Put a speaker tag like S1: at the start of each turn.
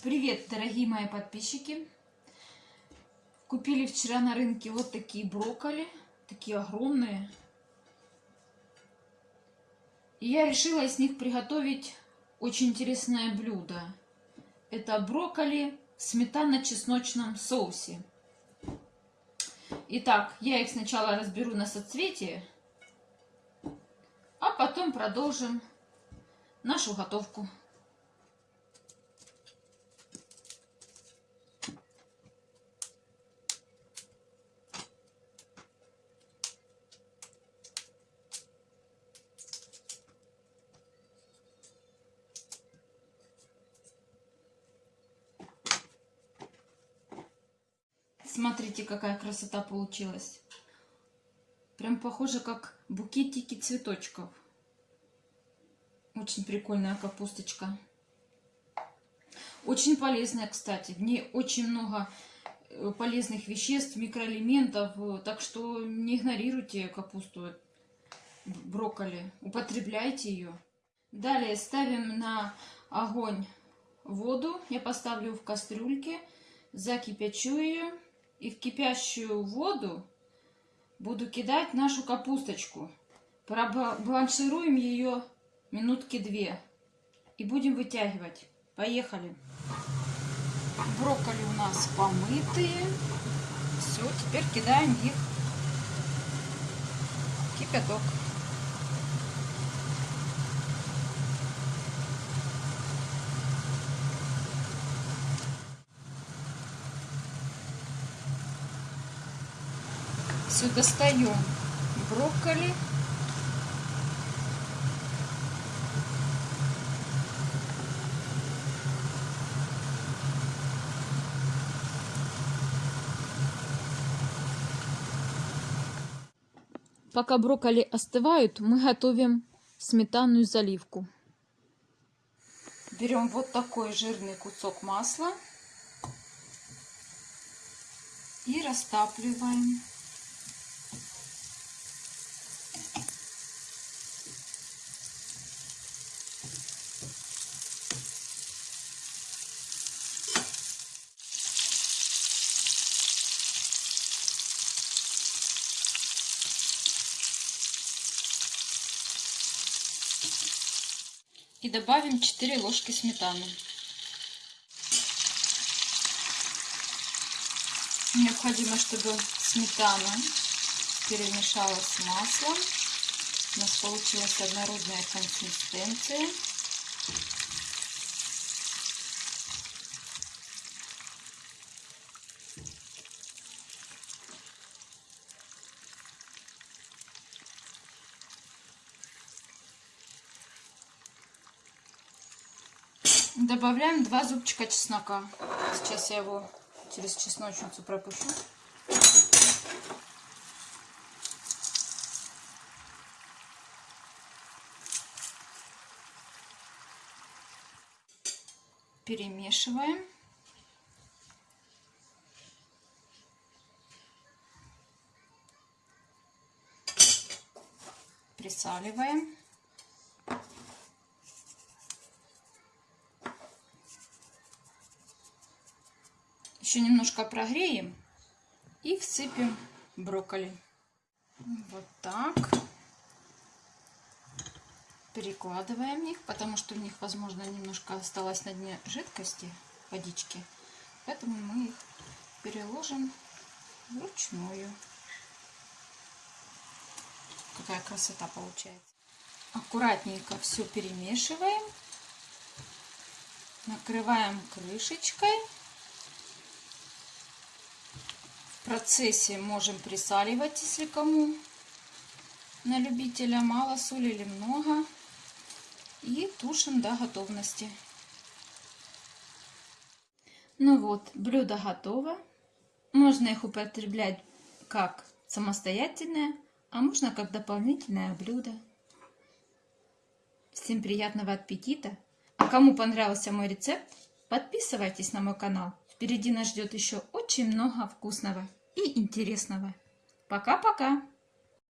S1: Привет, дорогие мои подписчики! Купили вчера на рынке вот такие брокколи, такие огромные. И я решила из них приготовить очень интересное блюдо. Это брокколи в сметано-чесночном соусе. Итак, я их сначала разберу на соцветие, а потом продолжим нашу готовку. Смотрите, какая красота получилась. Прям похоже, как букетики цветочков. Очень прикольная капусточка. Очень полезная, кстати. В ней очень много э, полезных веществ, микроэлементов. Так что не игнорируйте капусту, брокколи. Употребляйте ее. Далее ставим на огонь воду. Я поставлю в кастрюльке. Закипячу ее. И в кипящую воду буду кидать нашу капусточку. Бланшируем ее минутки две. И будем вытягивать. Поехали. Брокколи у нас помытые. Все, теперь кидаем их в кипяток. Все, достаем брокколи. Пока брокколи остывают, мы готовим сметанную заливку. Берем вот такой жирный кусок масла и растапливаем. И добавим 4 ложки сметаны. Необходимо, чтобы сметана перемешалась с маслом. У нас получилась однородная консистенция. Добавляем два зубчика чеснока. Сейчас я его через чесночницу пропущу. Перемешиваем. Присаливаем. Еще немножко прогреем и всыпем брокколи. Вот так. Перекладываем их, потому что у них, возможно, немножко осталось на дне жидкости, водички. Поэтому мы их переложим вручную. Какая красота получается. Аккуратненько все перемешиваем. Накрываем крышечкой процессе можем присаливать, если кому на любителя мало соли или много. И тушим до готовности. Ну вот, блюдо готово. Можно их употреблять как самостоятельное, а можно как дополнительное блюдо. Всем приятного аппетита! А кому понравился мой рецепт, подписывайтесь на мой канал. Впереди нас ждет еще очень много вкусного и интересного. Пока-пока!